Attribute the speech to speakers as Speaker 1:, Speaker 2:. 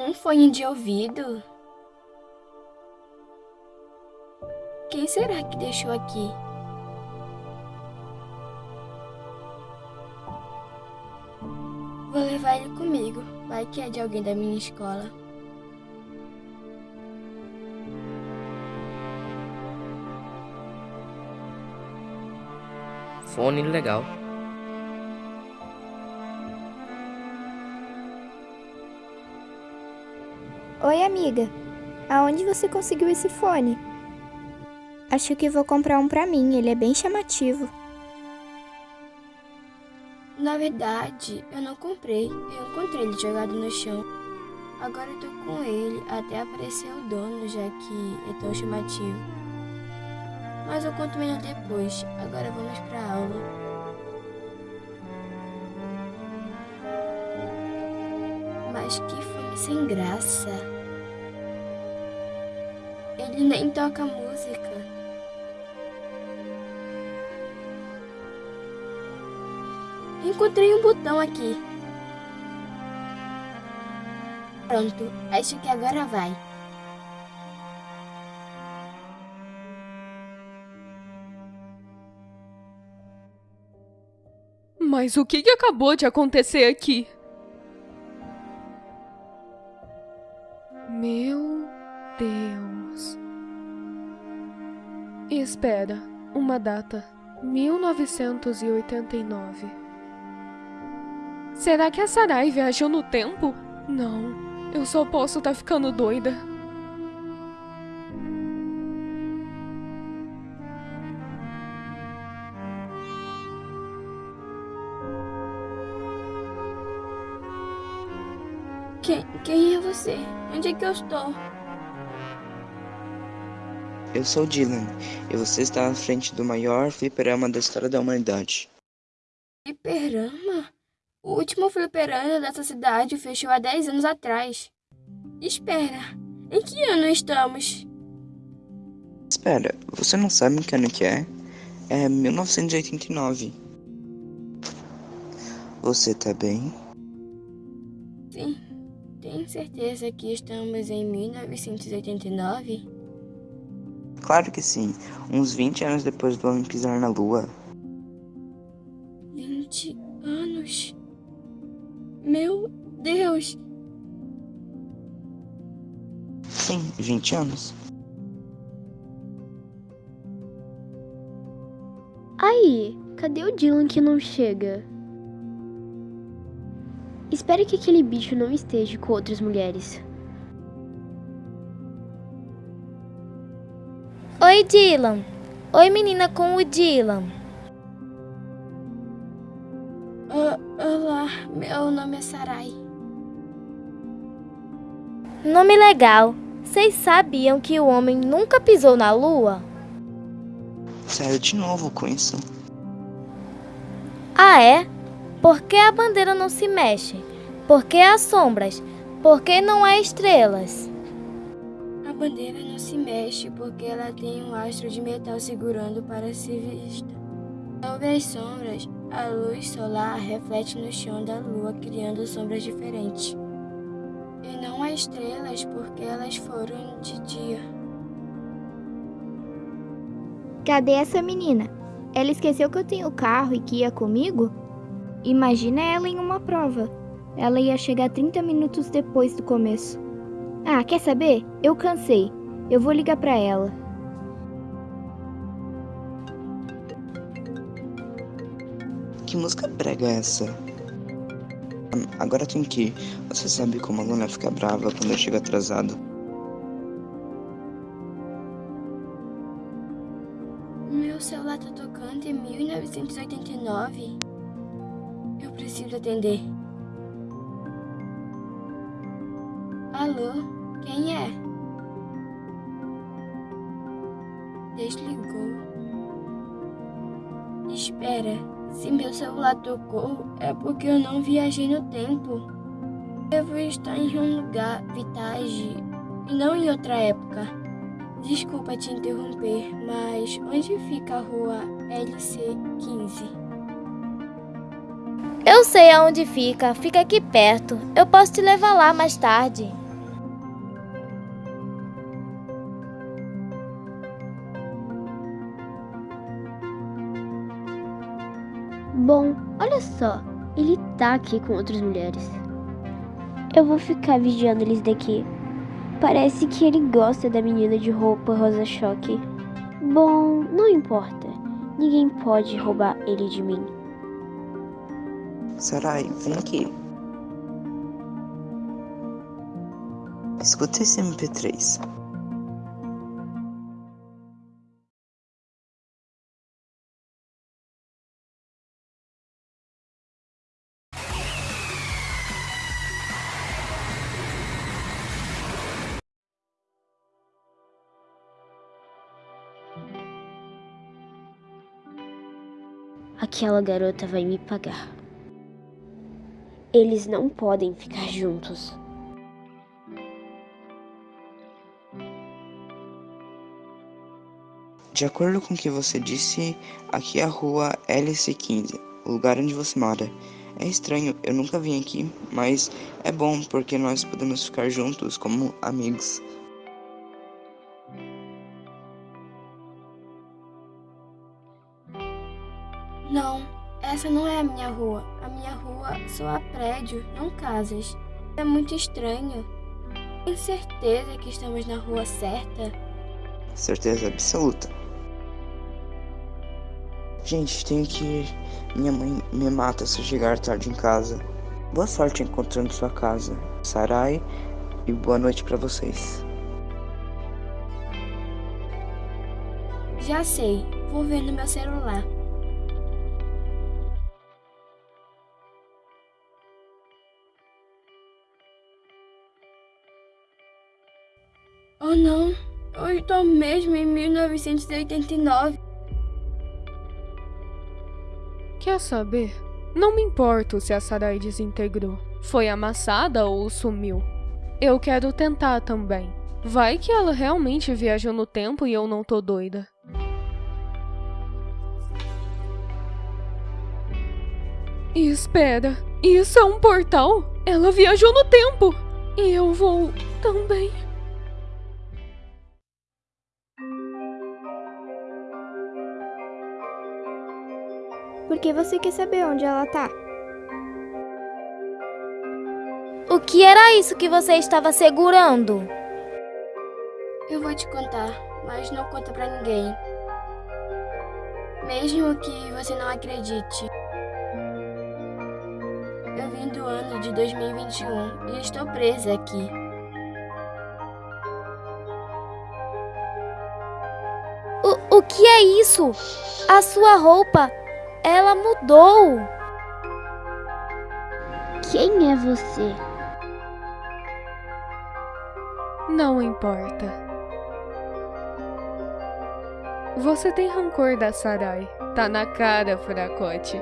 Speaker 1: Um fone de ouvido? Quem será que deixou aqui? Vou levar ele comigo. Vai que é de alguém da minha escola.
Speaker 2: Fone legal.
Speaker 3: Oi, amiga. Aonde você conseguiu esse fone? Acho que vou comprar um pra mim, ele é bem chamativo.
Speaker 1: Na verdade, eu não comprei. Eu encontrei ele jogado no chão. Agora eu tô com ele até aparecer o dono, já que é tão chamativo. Mas eu conto melhor depois. Agora vamos pra aula. Mas que sem graça. Ele nem toca música. Encontrei um botão aqui. Pronto, acho que agora vai.
Speaker 4: Mas o que, que acabou de acontecer aqui? Espera, uma data. 1989. Será que a Sarai viajou no tempo? Não, eu só posso estar tá ficando doida.
Speaker 1: Quem, quem é você? Onde é que eu estou?
Speaker 5: Eu sou Dylan, e você está à frente do maior fliperama da história da humanidade.
Speaker 1: Fliperama? O último fliperama dessa cidade fechou há 10 anos atrás. Espera, em que ano estamos?
Speaker 5: Espera, você não sabe que ano que é? É 1989. Você tá bem?
Speaker 1: Sim. Tem certeza que estamos em 1989?
Speaker 5: Claro que sim. Uns 20 anos depois do homem pisar na Lua.
Speaker 1: 20 anos? Meu Deus!
Speaker 5: Sim, 20 anos.
Speaker 6: Aí, cadê o Dylan que não chega? Espere que aquele bicho não esteja com outras mulheres.
Speaker 7: Oi, Dylan. Oi, menina com o Dylan.
Speaker 1: Uh, olá, meu nome é Sarai.
Speaker 7: Nome legal. Vocês sabiam que o homem nunca pisou na lua?
Speaker 5: Sério de novo com isso?
Speaker 7: Ah, é? Por que a bandeira não se mexe? Por que há sombras? Por que não há estrelas?
Speaker 1: Bandeira não se mexe porque ela tem um astro de metal segurando para ser vista. Sobre as sombras, a luz solar reflete no chão da lua, criando sombras diferentes. E não há estrelas porque elas foram de dia.
Speaker 3: Cadê essa menina? Ela esqueceu que eu tenho carro e que ia comigo? Imagina ela em uma prova. Ela ia chegar 30 minutos depois do começo. Ah, quer saber? Eu cansei. Eu vou ligar para ela.
Speaker 5: Que música prega é essa? Agora tem que ir. Você sabe como a Luna fica brava quando eu chego atrasado.
Speaker 1: Meu celular tá tocando em 1989 preciso atender. Alô? Quem é? Desligou. Espera, se meu celular tocou, é porque eu não viajei no tempo. Devo estar em um lugar, Vitage, e não em outra época. Desculpa te interromper, mas onde fica a rua LC15?
Speaker 7: Eu sei aonde fica, fica aqui perto. Eu posso te levar lá mais tarde.
Speaker 6: Bom, olha só, ele tá aqui com outras mulheres. Eu vou ficar vigiando eles daqui. Parece que ele gosta da menina de roupa rosa choque. Bom, não importa. Ninguém pode roubar ele de mim.
Speaker 5: Sarai, vem aqui. Escuta esse MP3.
Speaker 6: Aquela garota vai me pagar. Eles não podem ficar juntos.
Speaker 5: De acordo com o que você disse, aqui é a rua LC15, o lugar onde você mora. É estranho, eu nunca vim aqui, mas é bom porque nós podemos ficar juntos como amigos.
Speaker 1: Não, essa não é a minha rua. A minha rua só há prédio, não casas. É muito estranho. Tem certeza que estamos na rua certa?
Speaker 5: Certeza absoluta. Gente, tenho que ir. Minha mãe me mata se eu chegar tarde em casa. Boa sorte encontrando sua casa, Sarai, e boa noite para vocês.
Speaker 1: Já sei, vou ver no meu celular. Oh não, eu estou mesmo em 1989.
Speaker 4: Quer saber? Não me importo se a Sarai desintegrou. Foi amassada ou sumiu. Eu quero tentar também. Vai que ela realmente viajou no tempo e eu não tô doida. Espera, isso é um portal? Ela viajou no tempo! E eu vou também.
Speaker 3: Por que você quer saber onde ela tá?
Speaker 7: O que era isso que você estava segurando?
Speaker 1: Eu vou te contar, mas não conta pra ninguém. Mesmo que você não acredite. Eu vim do ano de 2021 e estou presa aqui.
Speaker 7: O, o que é isso? A sua roupa, ela mudou.
Speaker 6: Quem é você?
Speaker 4: Não importa. Você tem rancor da Sarai. Tá na cara, fracote.